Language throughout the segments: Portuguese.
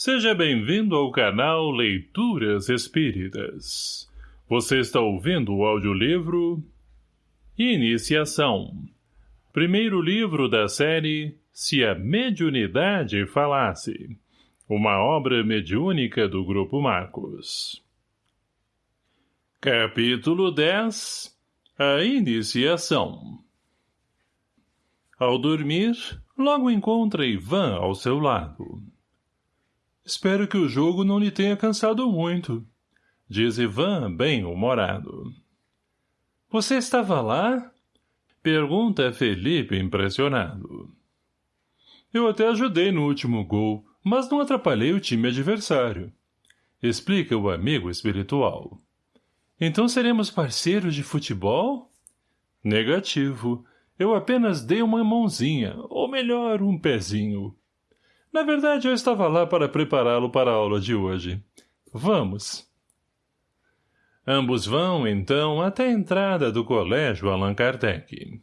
Seja bem-vindo ao canal Leituras Espíritas. Você está ouvindo o audiolivro Iniciação. Primeiro livro da série Se a Mediunidade Falasse. Uma obra mediúnica do Grupo Marcos. Capítulo 10 A Iniciação Ao dormir, logo encontra Ivan ao seu lado. Espero que o jogo não lhe tenha cansado muito, diz Ivan, bem-humorado. Você estava lá? Pergunta Felipe, impressionado. Eu até ajudei no último gol, mas não atrapalhei o time adversário. Explica o amigo espiritual. Então seremos parceiros de futebol? Negativo. Eu apenas dei uma mãozinha, ou melhor, um pezinho. Na verdade, eu estava lá para prepará-lo para a aula de hoje. Vamos. Ambos vão, então, até a entrada do colégio Allan Kardec.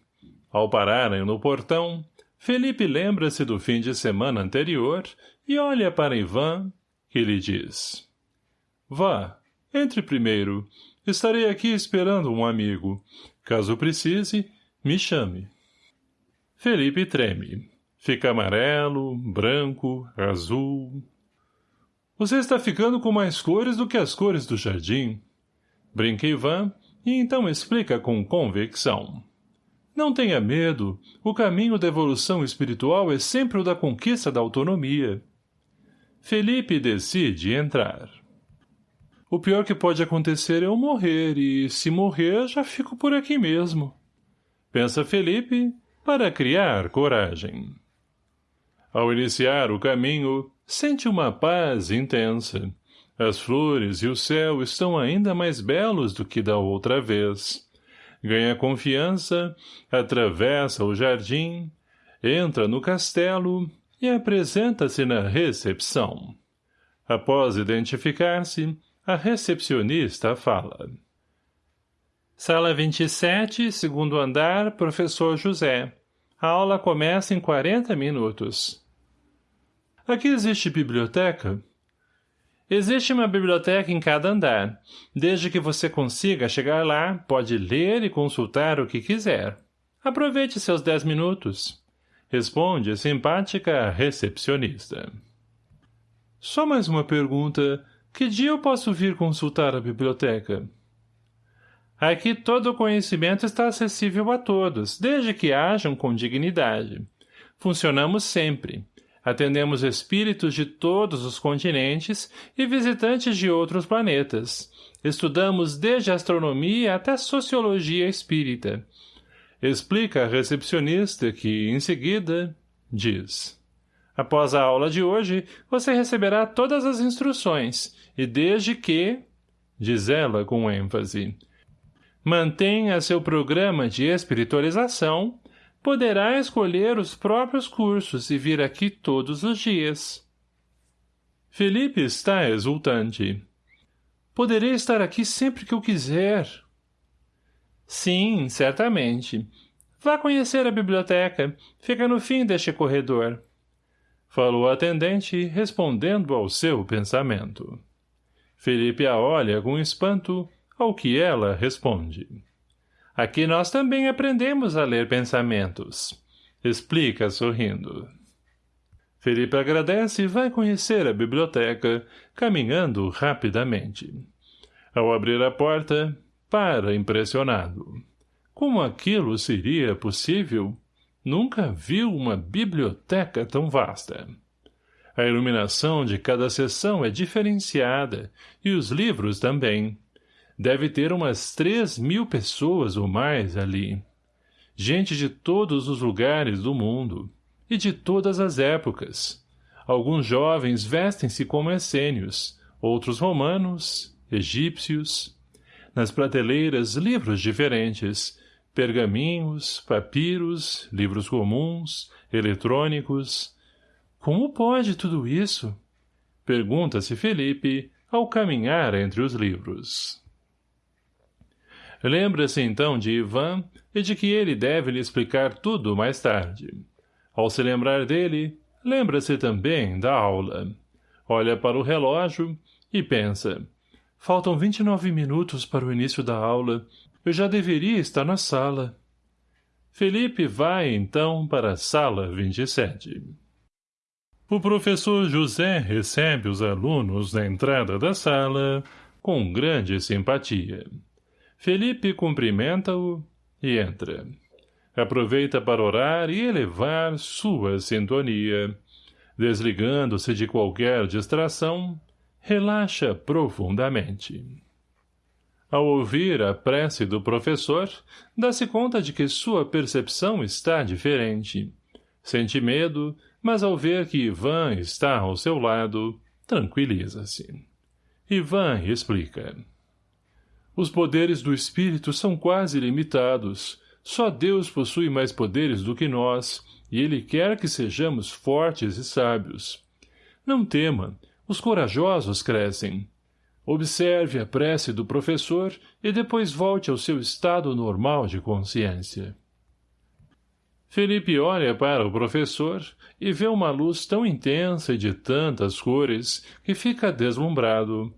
Ao pararem no portão, Felipe lembra-se do fim de semana anterior e olha para Ivan, que lhe diz. Vá, entre primeiro. Estarei aqui esperando um amigo. Caso precise, me chame. Felipe treme. Fica amarelo, branco, azul. Você está ficando com mais cores do que as cores do jardim. Brinca Ivan e então explica com convicção. Não tenha medo, o caminho da evolução espiritual é sempre o da conquista da autonomia. Felipe decide entrar. O pior que pode acontecer é eu morrer, e se morrer, já fico por aqui mesmo. Pensa Felipe, para criar coragem. Ao iniciar o caminho, sente uma paz intensa. As flores e o céu estão ainda mais belos do que da outra vez. Ganha confiança, atravessa o jardim, entra no castelo e apresenta-se na recepção. Após identificar-se, a recepcionista fala. Sala 27, segundo andar, professor José. A aula começa em 40 minutos. Aqui existe biblioteca? Existe uma biblioteca em cada andar. Desde que você consiga chegar lá, pode ler e consultar o que quiser. Aproveite seus dez minutos. Responde a simpática recepcionista. Só mais uma pergunta. Que dia eu posso vir consultar a biblioteca? Aqui todo o conhecimento está acessível a todos, desde que hajam com dignidade. Funcionamos sempre. Atendemos espíritos de todos os continentes e visitantes de outros planetas. Estudamos desde astronomia até sociologia espírita. Explica a recepcionista que, em seguida, diz. Após a aula de hoje, você receberá todas as instruções, e desde que, diz ela com ênfase, mantenha seu programa de espiritualização poderá escolher os próprios cursos e vir aqui todos os dias. Felipe está exultante. Poderei estar aqui sempre que eu quiser. Sim, certamente. Vá conhecer a biblioteca. Fica no fim deste corredor. Falou a atendente, respondendo ao seu pensamento. Felipe a olha com espanto, ao que ela responde. Aqui nós também aprendemos a ler pensamentos. Explica, sorrindo. Felipe agradece e vai conhecer a biblioteca, caminhando rapidamente. Ao abrir a porta, para impressionado. Como aquilo seria possível? Nunca viu uma biblioteca tão vasta. A iluminação de cada seção é diferenciada, e os livros também. Deve ter umas três mil pessoas ou mais ali. Gente de todos os lugares do mundo. E de todas as épocas. Alguns jovens vestem-se como essênios, outros romanos, egípcios. Nas prateleiras, livros diferentes, pergaminhos, papiros, livros comuns, eletrônicos. Como pode tudo isso? Pergunta-se Felipe, ao caminhar entre os livros. Lembra-se então de Ivan e de que ele deve lhe explicar tudo mais tarde. Ao se lembrar dele, lembra-se também da aula. Olha para o relógio e pensa. Faltam 29 minutos para o início da aula. Eu já deveria estar na sala. Felipe vai, então, para a sala 27. O professor José recebe os alunos na entrada da sala com grande simpatia. Felipe cumprimenta-o e entra. Aproveita para orar e elevar sua sintonia. Desligando-se de qualquer distração, relaxa profundamente. Ao ouvir a prece do professor, dá-se conta de que sua percepção está diferente. Sente medo, mas ao ver que Ivan está ao seu lado, tranquiliza-se. Ivan explica. Os poderes do espírito são quase limitados. Só Deus possui mais poderes do que nós, e Ele quer que sejamos fortes e sábios. Não tema, os corajosos crescem. Observe a prece do professor e depois volte ao seu estado normal de consciência. Felipe olha para o professor e vê uma luz tão intensa e de tantas cores que fica deslumbrado.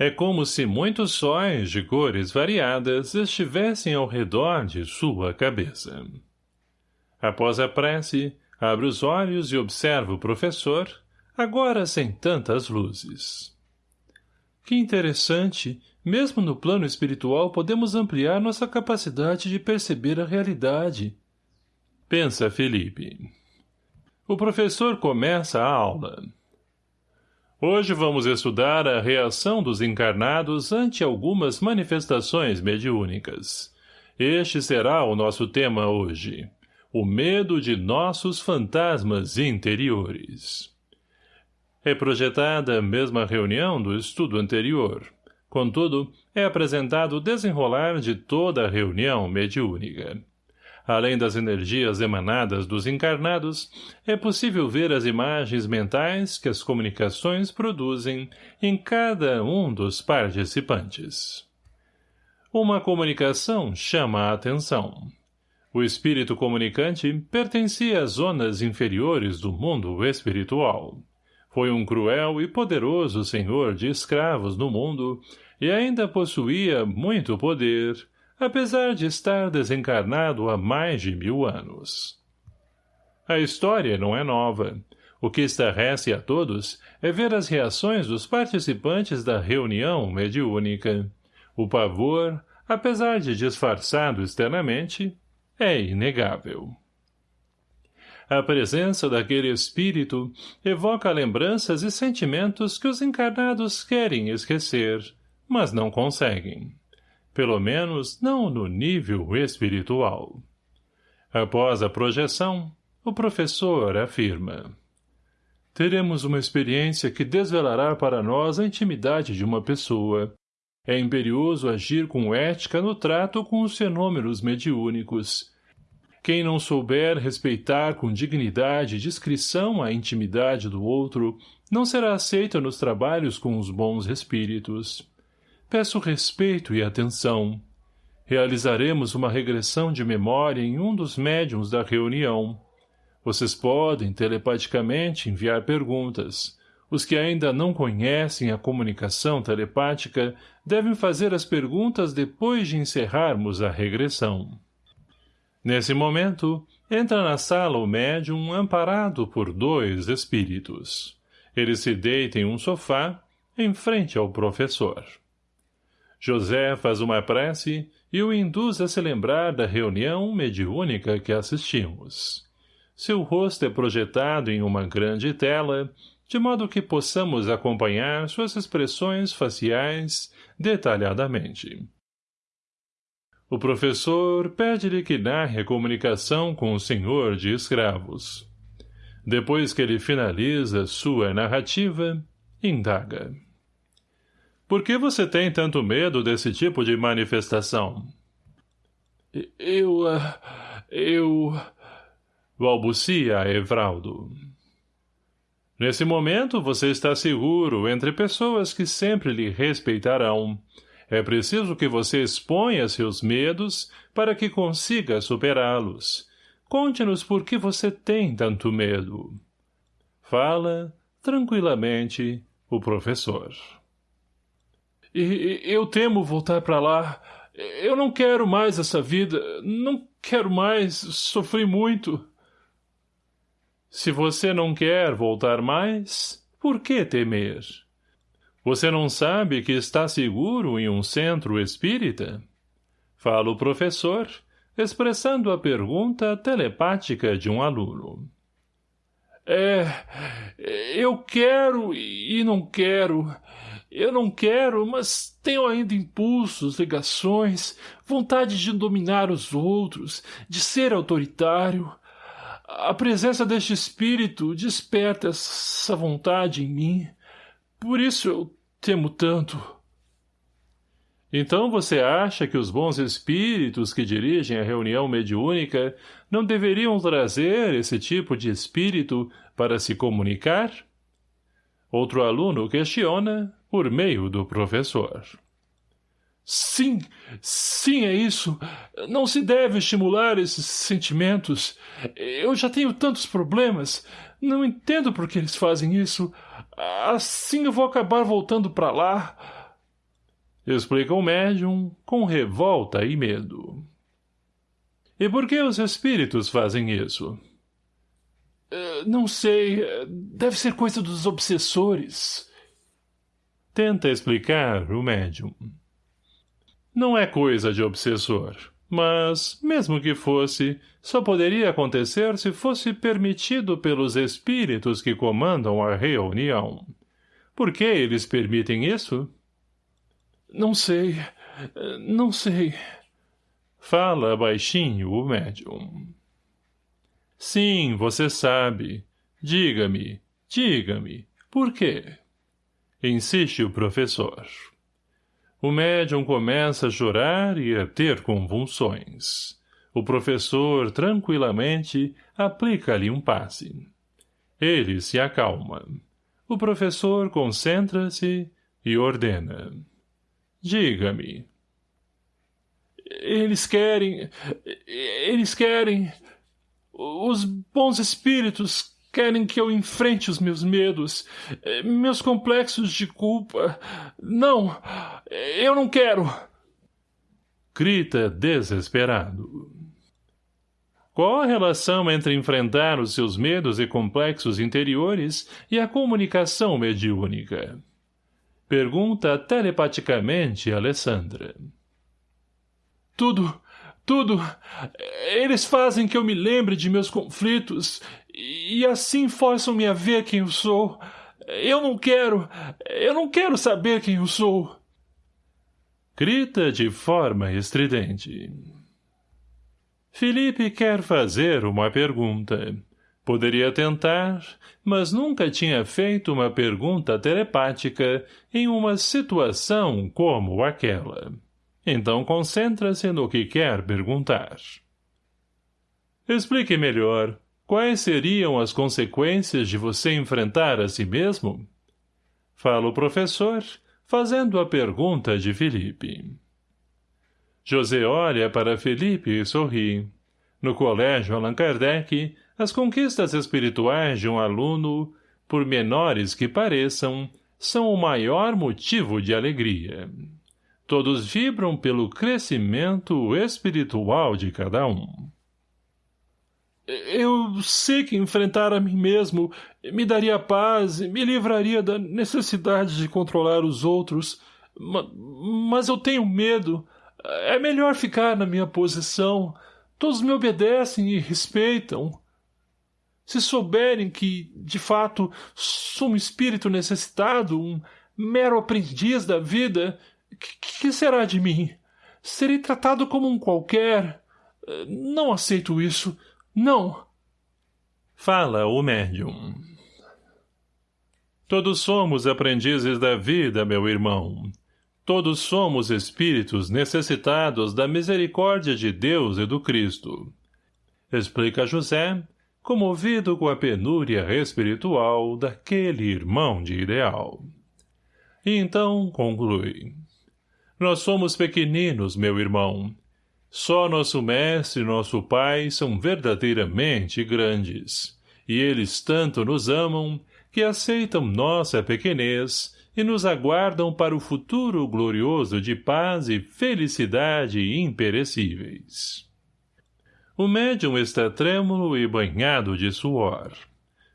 É como se muitos sóis de cores variadas estivessem ao redor de sua cabeça. Após a prece, abre os olhos e observa o professor, agora sem tantas luzes. Que interessante, mesmo no plano espiritual podemos ampliar nossa capacidade de perceber a realidade. Pensa Felipe. O professor começa a aula. Hoje vamos estudar a reação dos encarnados ante algumas manifestações mediúnicas. Este será o nosso tema hoje. O medo de nossos fantasmas interiores. É projetada a mesma reunião do estudo anterior. Contudo, é apresentado o desenrolar de toda a reunião mediúnica. Além das energias emanadas dos encarnados, é possível ver as imagens mentais que as comunicações produzem em cada um dos participantes. Uma comunicação chama a atenção. O espírito comunicante pertencia às zonas inferiores do mundo espiritual. Foi um cruel e poderoso senhor de escravos no mundo e ainda possuía muito poder, apesar de estar desencarnado há mais de mil anos. A história não é nova. O que estarrece a todos é ver as reações dos participantes da reunião mediúnica. O pavor, apesar de disfarçado externamente, é inegável. A presença daquele espírito evoca lembranças e sentimentos que os encarnados querem esquecer, mas não conseguem. Pelo menos não no nível espiritual. Após a projeção, o professor afirma. Teremos uma experiência que desvelará para nós a intimidade de uma pessoa. É imperioso agir com ética no trato com os fenômenos mediúnicos, quem não souber respeitar com dignidade e discrição a intimidade do outro, não será aceito nos trabalhos com os bons espíritos. Peço respeito e atenção. Realizaremos uma regressão de memória em um dos médiums da reunião. Vocês podem, telepaticamente, enviar perguntas. Os que ainda não conhecem a comunicação telepática devem fazer as perguntas depois de encerrarmos a regressão. Nesse momento, entra na sala o médium amparado por dois espíritos. Ele se deita em um sofá, em frente ao professor. José faz uma prece e o induz a se lembrar da reunião mediúnica que assistimos. Seu rosto é projetado em uma grande tela, de modo que possamos acompanhar suas expressões faciais detalhadamente. O professor pede-lhe que narre a comunicação com o senhor de escravos. Depois que ele finaliza sua narrativa, indaga. Por que você tem tanto medo desse tipo de manifestação? Eu... eu... balbucia Evraldo. Nesse momento, você está seguro entre pessoas que sempre lhe respeitarão, é preciso que você exponha seus medos para que consiga superá-los. Conte-nos por que você tem tanto medo. Fala, tranquilamente, O professor. E, eu temo voltar para lá. Eu não quero mais essa vida. Não quero mais. Sofri muito. Se você não quer voltar mais, por que temer? Você não sabe que está seguro em um centro espírita? Fala o professor, expressando a pergunta telepática de um aluno. É, eu quero e não quero. Eu não quero, mas tenho ainda impulsos, ligações, vontade de dominar os outros, de ser autoritário. A presença deste espírito desperta essa vontade em mim. Por isso eu temo tanto. Então você acha que os bons espíritos que dirigem a reunião mediúnica não deveriam trazer esse tipo de espírito para se comunicar? Outro aluno questiona por meio do professor. Sim, sim, é isso. Não se deve estimular esses sentimentos. Eu já tenho tantos problemas. Não entendo por que eles fazem isso. Assim eu vou acabar voltando para lá. Explica o médium com revolta e medo. E por que os espíritos fazem isso? Uh, não sei. Deve ser coisa dos obsessores. Tenta explicar o médium. Não é coisa de obsessor. Mas, mesmo que fosse, só poderia acontecer se fosse permitido pelos espíritos que comandam a reunião. Por que eles permitem isso? Não sei. Não sei. Fala baixinho o médium. Sim, você sabe. Diga-me, diga-me, por quê? Insiste o professor. O médium começa a chorar e a ter convulsões. O professor, tranquilamente, aplica-lhe um passe. Ele se acalma. O professor concentra-se e ordena. Diga-me. Eles querem... Eles querem... Os bons espíritos Querem que eu enfrente os meus medos, eh, meus complexos de culpa. Não, eu não quero. Grita desesperado. Qual a relação entre enfrentar os seus medos e complexos interiores e a comunicação mediúnica? Pergunta telepaticamente Alessandra. Tudo, tudo. Eles fazem que eu me lembre de meus conflitos e assim forçam-me a ver quem eu sou. Eu não quero, eu não quero saber quem eu sou. Grita de forma estridente. Felipe quer fazer uma pergunta. Poderia tentar, mas nunca tinha feito uma pergunta telepática em uma situação como aquela. Então concentra-se no que quer perguntar. Explique melhor, Quais seriam as consequências de você enfrentar a si mesmo? Fala o professor, fazendo a pergunta de Felipe. José olha para Felipe e sorri. No colégio Allan Kardec, as conquistas espirituais de um aluno, por menores que pareçam, são o maior motivo de alegria. Todos vibram pelo crescimento espiritual de cada um. Eu sei que enfrentar a mim mesmo me daria paz e me livraria da necessidade de controlar os outros, mas eu tenho medo. É melhor ficar na minha posição. Todos me obedecem e respeitam. Se souberem que, de fato, sou um espírito necessitado, um mero aprendiz da vida, que, que será de mim? Serei tratado como um qualquer. Não aceito isso. Não. Fala o médium. Todos somos aprendizes da vida, meu irmão. Todos somos espíritos necessitados da misericórdia de Deus e do Cristo. Explica José, comovido com a penúria espiritual daquele irmão de ideal. E então conclui. Nós somos pequeninos, meu irmão, só nosso mestre e nosso pai são verdadeiramente grandes, e eles tanto nos amam que aceitam nossa pequenez e nos aguardam para o futuro glorioso de paz e felicidade imperecíveis. O médium está trêmulo e banhado de suor.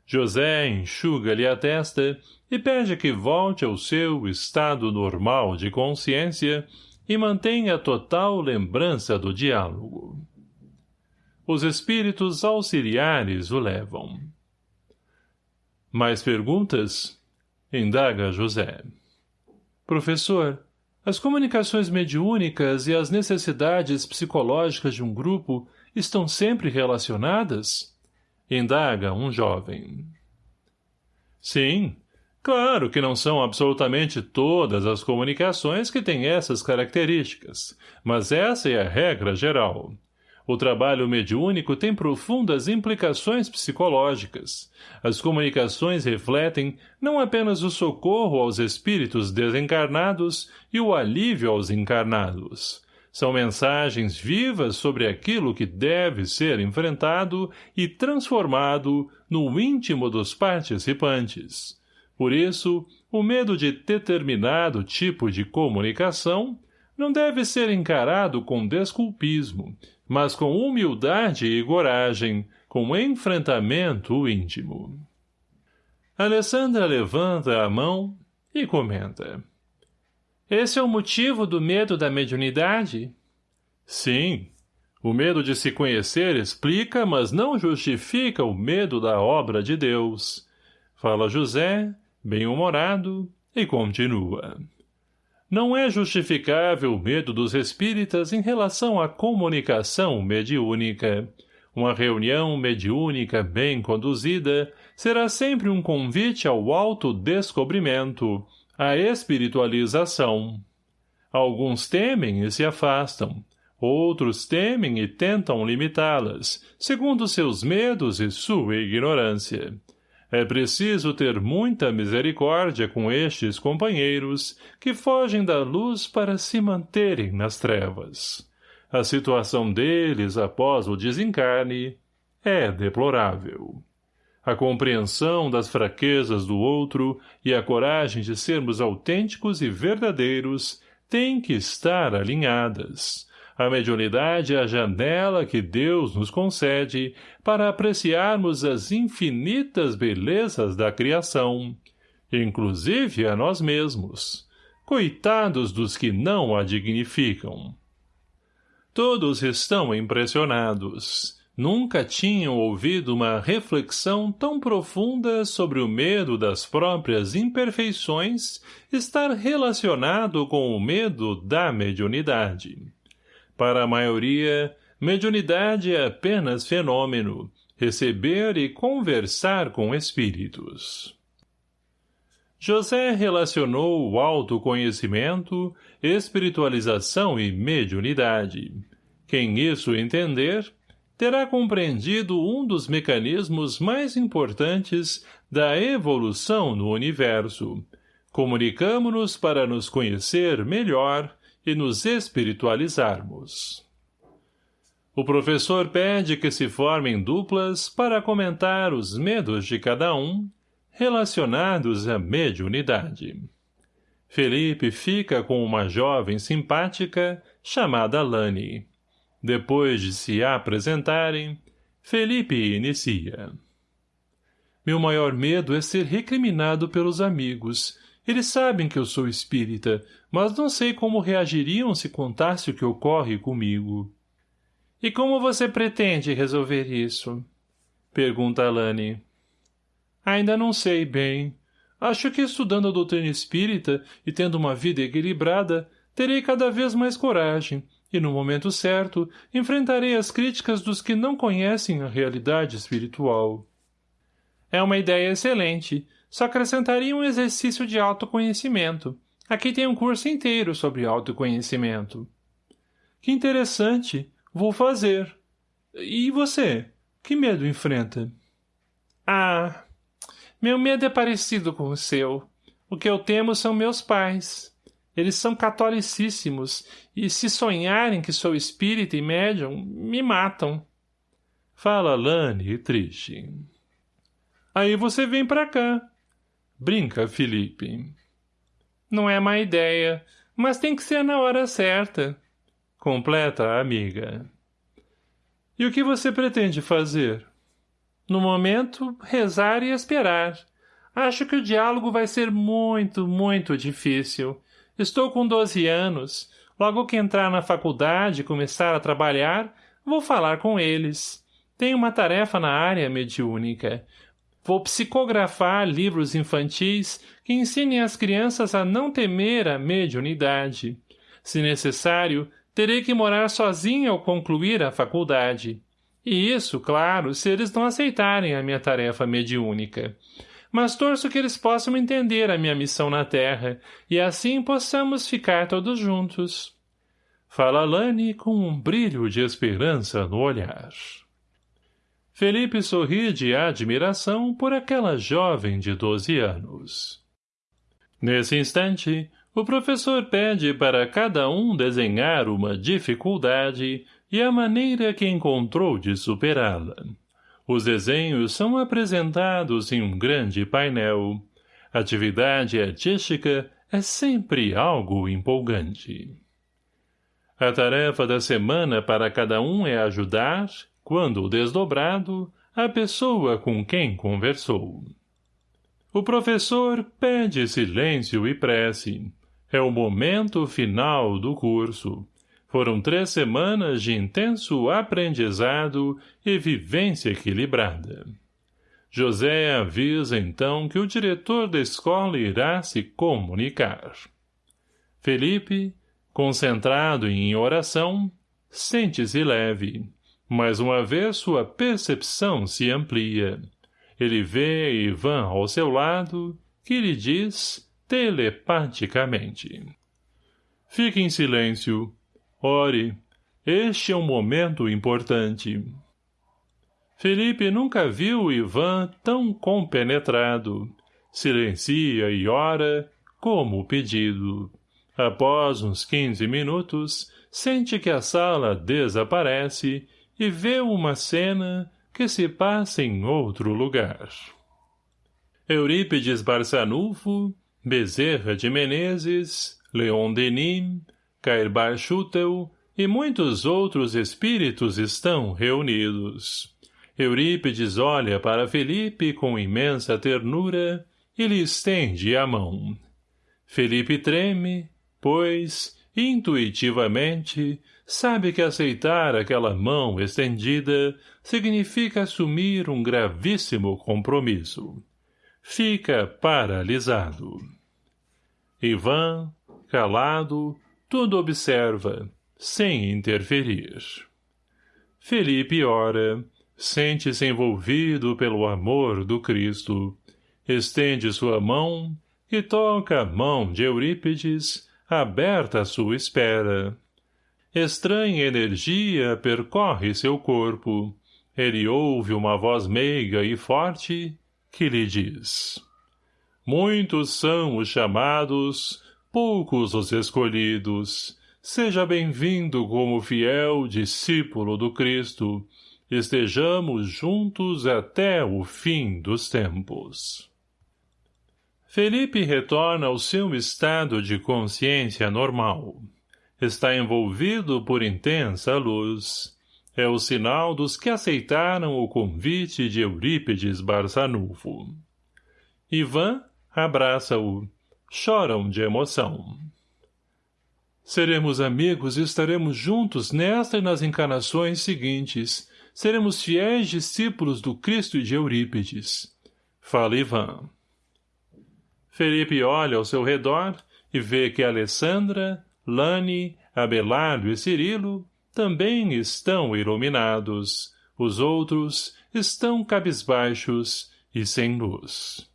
José enxuga-lhe a testa e pede que volte ao seu estado normal de consciência e mantenha total lembrança do diálogo. Os espíritos auxiliares o levam. Mais perguntas? Indaga José. Professor, as comunicações mediúnicas e as necessidades psicológicas de um grupo estão sempre relacionadas? Indaga um jovem. Sim, claro que não são absolutamente todas as comunicações que têm essas características, mas essa é a regra geral. O trabalho mediúnico tem profundas implicações psicológicas. As comunicações refletem não apenas o socorro aos espíritos desencarnados e o alívio aos encarnados. São mensagens vivas sobre aquilo que deve ser enfrentado e transformado no íntimo dos participantes. Por isso, o medo de determinado tipo de comunicação não deve ser encarado com desculpismo, mas com humildade e coragem, com enfrentamento íntimo. Alessandra levanta a mão e comenta. Esse é o motivo do medo da mediunidade? Sim. O medo de se conhecer explica, mas não justifica o medo da obra de Deus. Fala José, bem-humorado, e continua. Não é justificável o medo dos espíritas em relação à comunicação mediúnica. Uma reunião mediúnica bem conduzida será sempre um convite ao autodescobrimento, à espiritualização. Alguns temem e se afastam, outros temem e tentam limitá-las, segundo seus medos e sua ignorância. É preciso ter muita misericórdia com estes companheiros que fogem da luz para se manterem nas trevas. A situação deles após o desencarne é deplorável. A compreensão das fraquezas do outro e a coragem de sermos autênticos e verdadeiros têm que estar alinhadas. A mediunidade é a janela que Deus nos concede para apreciarmos as infinitas belezas da criação, inclusive a nós mesmos. Coitados dos que não a dignificam. Todos estão impressionados. Nunca tinham ouvido uma reflexão tão profunda sobre o medo das próprias imperfeições estar relacionado com o medo da mediunidade. Para a maioria, mediunidade é apenas fenômeno, receber e conversar com espíritos. José relacionou o autoconhecimento, espiritualização e mediunidade. Quem isso entender, terá compreendido um dos mecanismos mais importantes da evolução no universo. Comunicamo-nos para nos conhecer melhor e nos espiritualizarmos. O professor pede que se formem duplas para comentar os medos de cada um, relacionados à mediunidade. Felipe fica com uma jovem simpática chamada Lani. Depois de se apresentarem, Felipe inicia. Meu maior medo é ser recriminado pelos amigos eles sabem que eu sou espírita, mas não sei como reagiriam se contasse o que ocorre comigo. E como você pretende resolver isso? Pergunta Alane. Ainda não sei bem. Acho que estudando a doutrina espírita e tendo uma vida equilibrada, terei cada vez mais coragem, e no momento certo, enfrentarei as críticas dos que não conhecem a realidade espiritual. É uma ideia excelente, só acrescentaria um exercício de autoconhecimento. Aqui tem um curso inteiro sobre autoconhecimento. Que interessante. Vou fazer. E você? Que medo enfrenta? Ah, meu medo é parecido com o seu. O que eu temo são meus pais. Eles são catolicíssimos, e se sonharem que sou espírita e médium, me matam. Fala Lani, triste. Aí você vem pra cá. Brinca, Felipe. Não é má ideia, mas tem que ser na hora certa. Completa a amiga. E o que você pretende fazer? No momento, rezar e esperar. Acho que o diálogo vai ser muito, muito difícil. Estou com 12 anos. Logo que entrar na faculdade e começar a trabalhar, vou falar com eles. Tenho uma tarefa na área mediúnica. Vou psicografar livros infantis que ensinem as crianças a não temer a mediunidade. Se necessário, terei que morar sozinha ao concluir a faculdade. E isso, claro, se eles não aceitarem a minha tarefa mediúnica mas torço que eles possam entender a minha missão na Terra, e assim possamos ficar todos juntos. Fala Lani com um brilho de esperança no olhar. Felipe sorri de admiração por aquela jovem de doze anos. Nesse instante, o professor pede para cada um desenhar uma dificuldade e a maneira que encontrou de superá-la. Os desenhos são apresentados em um grande painel. Atividade artística é sempre algo empolgante. A tarefa da semana para cada um é ajudar, quando desdobrado, a pessoa com quem conversou. O professor pede silêncio e prece. É o momento final do curso. Foram três semanas de intenso aprendizado e vivência equilibrada. José avisa então que o diretor da escola irá se comunicar. Felipe, concentrado em oração, sente-se leve. Mais uma vez sua percepção se amplia. Ele vê Ivan ao seu lado, que lhe diz telepaticamente. Fique em silêncio, Ore, este é um momento importante. Felipe nunca viu Ivan tão compenetrado. Silencia e ora, como pedido. Após uns quinze minutos, sente que a sala desaparece e vê uma cena que se passa em outro lugar. Eurípides Barçanufo, Bezerra de Menezes, Leon Denis, Cairbar Schutel e muitos outros espíritos estão reunidos. Eurípides olha para Felipe com imensa ternura e lhe estende a mão. Felipe treme, pois, intuitivamente, sabe que aceitar aquela mão estendida significa assumir um gravíssimo compromisso. Fica paralisado. Ivan, calado, tudo observa, sem interferir. Felipe ora, sente-se envolvido pelo amor do Cristo, estende sua mão e toca a mão de Eurípides, aberta à sua espera. Estranha energia percorre seu corpo. Ele ouve uma voz meiga e forte que lhe diz Muitos são os chamados, poucos os escolhidos. Seja bem-vindo como fiel discípulo do Cristo. Estejamos juntos até o fim dos tempos. Felipe retorna ao seu estado de consciência normal. Está envolvido por intensa luz. É o sinal dos que aceitaram o convite de Eurípides Barçanufo. Ivan abraça-o choram de emoção. Seremos amigos e estaremos juntos nesta e nas encarnações seguintes. Seremos fiéis discípulos do Cristo e de Eurípides. Fala Ivan. Felipe olha ao seu redor e vê que Alessandra, Lani, Abelardo e Cirilo também estão iluminados. Os outros estão cabisbaixos e sem luz.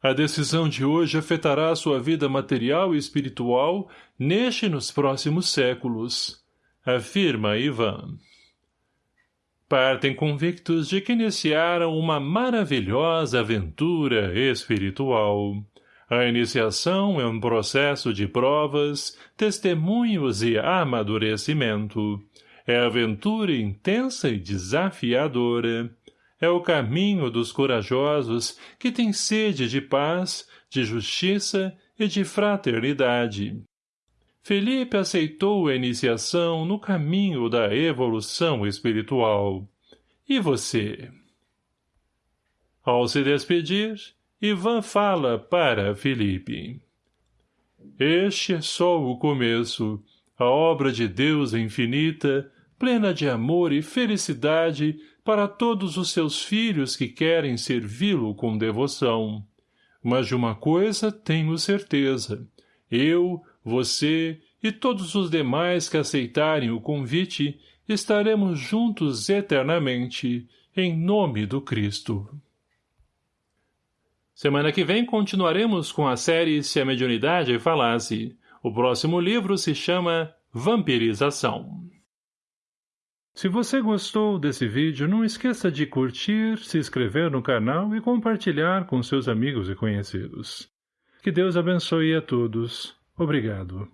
A decisão de hoje afetará a sua vida material e espiritual neste e nos próximos séculos, afirma Ivan. Partem convictos de que iniciaram uma maravilhosa aventura espiritual. A iniciação é um processo de provas, testemunhos e amadurecimento. É aventura intensa e desafiadora. é o caminho dos corajosos que têm sede de paz, de justiça e de fraternidade. Felipe aceitou a iniciação no caminho da evolução espiritual. E você? Ao se despedir, Ivan fala para Felipe. Este é só o começo, a obra de Deus é infinita, plena de amor e felicidade para todos os seus filhos que querem servi-lo com devoção. Mas de uma coisa tenho certeza. Eu, você e todos os demais que aceitarem o convite estaremos juntos eternamente, em nome do Cristo. Semana que vem continuaremos com a série Se a Mediunidade Falasse. O próximo livro se chama Vampirização. Se você gostou desse vídeo, não esqueça de curtir, se inscrever no canal e compartilhar com seus amigos e conhecidos. Que Deus abençoe a todos. Obrigado.